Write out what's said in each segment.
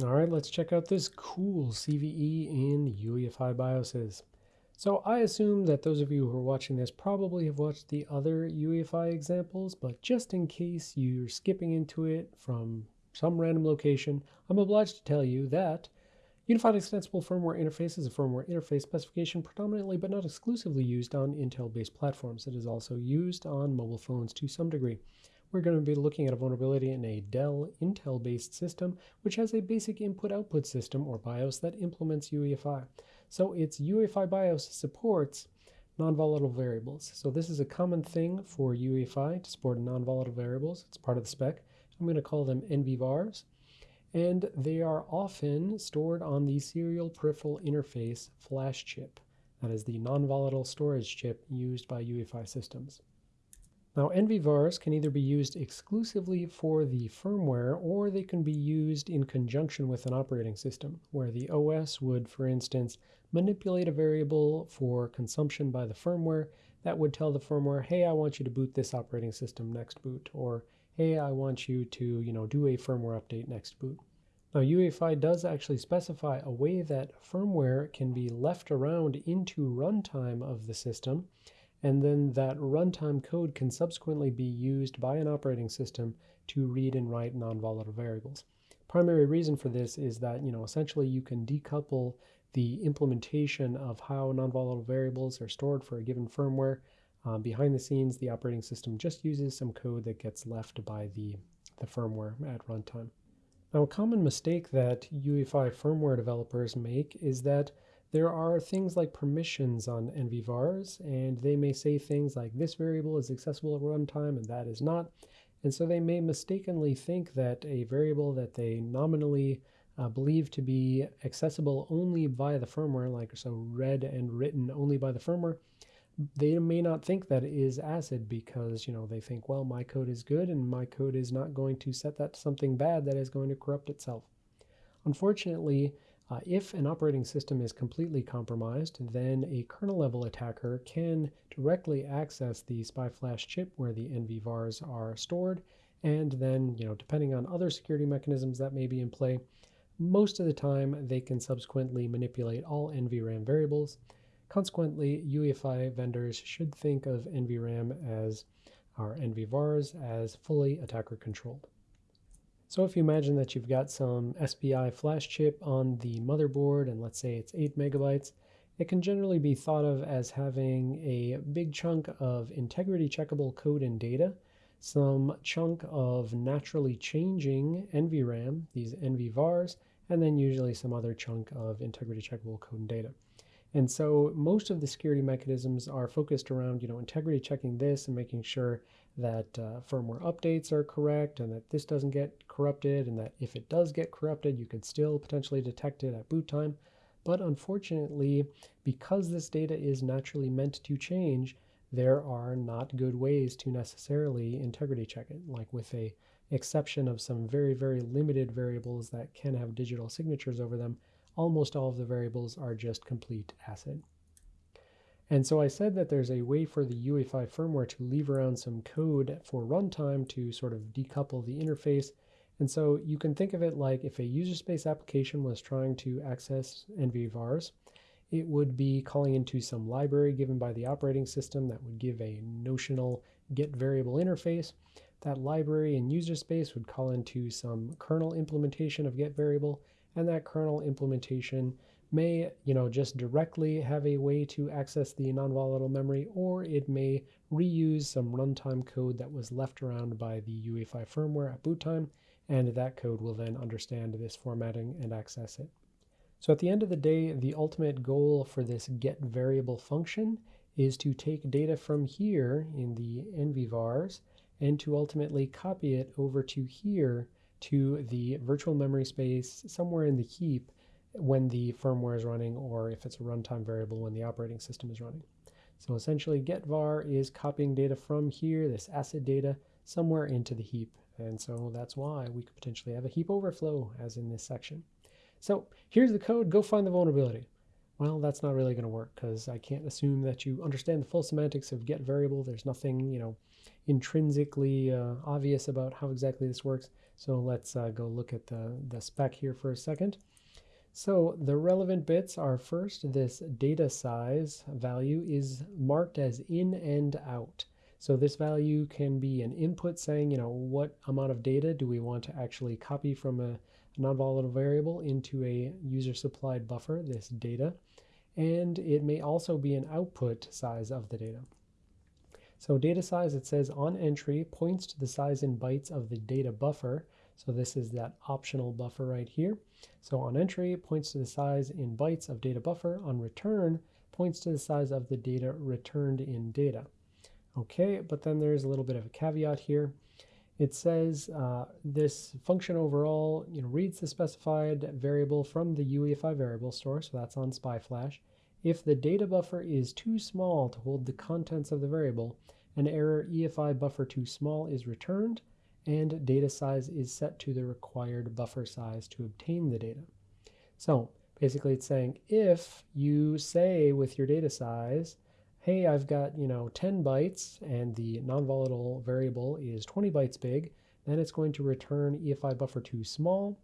All right, let's check out this cool CVE in UEFI BIOSes. So I assume that those of you who are watching this probably have watched the other UEFI examples, but just in case you're skipping into it from some random location, I'm obliged to tell you that Unified Extensible Firmware Interface is a firmware interface specification predominantly but not exclusively used on Intel-based platforms. It is also used on mobile phones to some degree we're going to be looking at a vulnerability in a Dell Intel-based system, which has a basic input-output system, or BIOS, that implements UEFI. So its UEFI BIOS supports non-volatile variables. So this is a common thing for UEFI to support non-volatile variables. It's part of the spec. I'm going to call them NVVARs. And they are often stored on the Serial Peripheral Interface flash chip. That is the non-volatile storage chip used by UEFI systems. Now NVVARs can either be used exclusively for the firmware or they can be used in conjunction with an operating system, where the OS would, for instance, manipulate a variable for consumption by the firmware that would tell the firmware, hey, I want you to boot this operating system next boot, or hey, I want you to, you know, do a firmware update next boot. Now UEFI does actually specify a way that firmware can be left around into runtime of the system and then that runtime code can subsequently be used by an operating system to read and write non-volatile variables. Primary reason for this is that, you know, essentially you can decouple the implementation of how non-volatile variables are stored for a given firmware. Uh, behind the scenes, the operating system just uses some code that gets left by the, the firmware at runtime. Now, a common mistake that UEFI firmware developers make is that there are things like permissions on NVVARs, and they may say things like this variable is accessible at runtime and that is not. And so they may mistakenly think that a variable that they nominally uh, believe to be accessible only via the firmware, like so read and written only by the firmware, they may not think that it is ACID because you know they think, well, my code is good and my code is not going to set that to something bad that is going to corrupt itself. Unfortunately, uh, if an operating system is completely compromised, then a kernel level attacker can directly access the SPI flash chip where the NVVARs are stored, and then, you know, depending on other security mechanisms that may be in play, most of the time they can subsequently manipulate all NVRAM variables. Consequently, UEFI vendors should think of NVRAM as our NVVARs as fully attacker controlled. So if you imagine that you've got some SPI flash chip on the motherboard, and let's say it's 8 megabytes, it can generally be thought of as having a big chunk of integrity checkable code and data, some chunk of naturally changing NVRAM, these NVVARs, and then usually some other chunk of integrity checkable code and data. And so most of the security mechanisms are focused around, you know, integrity checking this and making sure that uh, firmware updates are correct and that this doesn't get corrupted and that if it does get corrupted, you can still potentially detect it at boot time. But unfortunately, because this data is naturally meant to change, there are not good ways to necessarily integrity check it, like with a exception of some very, very limited variables that can have digital signatures over them, almost all of the variables are just complete ACID. And so I said that there's a way for the UEFI firmware to leave around some code for runtime to sort of decouple the interface. And so you can think of it like if a user space application was trying to access NVVARs, it would be calling into some library given by the operating system that would give a notional get variable interface. That library in user space would call into some kernel implementation of get variable, and that kernel implementation may you know just directly have a way to access the non-volatile memory or it may reuse some runtime code that was left around by the UEFI firmware at boot time and that code will then understand this formatting and access it. So at the end of the day the ultimate goal for this get variable function is to take data from here in the NVVARs and to ultimately copy it over to here to the virtual memory space somewhere in the heap when the firmware is running or if it's a runtime variable when the operating system is running. So essentially getVar is copying data from here, this ACID data, somewhere into the heap. And so that's why we could potentially have a heap overflow as in this section. So here's the code, go find the vulnerability. Well, that's not really going to work because I can't assume that you understand the full semantics of get variable. There's nothing, you know, intrinsically uh, obvious about how exactly this works. So let's uh, go look at the, the spec here for a second. So the relevant bits are first, this data size value is marked as in and out. So this value can be an input saying, you know, what amount of data do we want to actually copy from a, non-volatile variable into a user supplied buffer, this data. And it may also be an output size of the data. So data size, it says on entry points to the size in bytes of the data buffer. So this is that optional buffer right here. So on entry points to the size in bytes of data buffer. On return points to the size of the data returned in data. Okay, but then there's a little bit of a caveat here. It says uh, this function overall you know, reads the specified variable from the UEFI variable store, so that's on SPI-Flash. If the data buffer is too small to hold the contents of the variable, an error EFI buffer too small is returned, and data size is set to the required buffer size to obtain the data. So basically it's saying if you say with your data size, hey, I've got, you know, 10 bytes and the non-volatile variable is 20 bytes big, then it's going to return EFI buffer too small,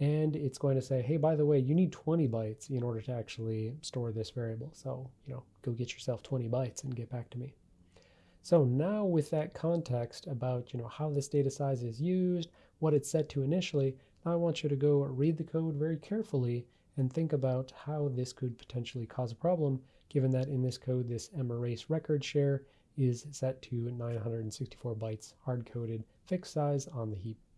and it's going to say, hey, by the way, you need 20 bytes in order to actually store this variable. So, you know, go get yourself 20 bytes and get back to me. So now with that context about you know how this data size is used, what it's set to initially, I want you to go read the code very carefully and think about how this could potentially cause a problem given that in this code this merase record share is set to 964 bytes hard-coded fixed size on the heap.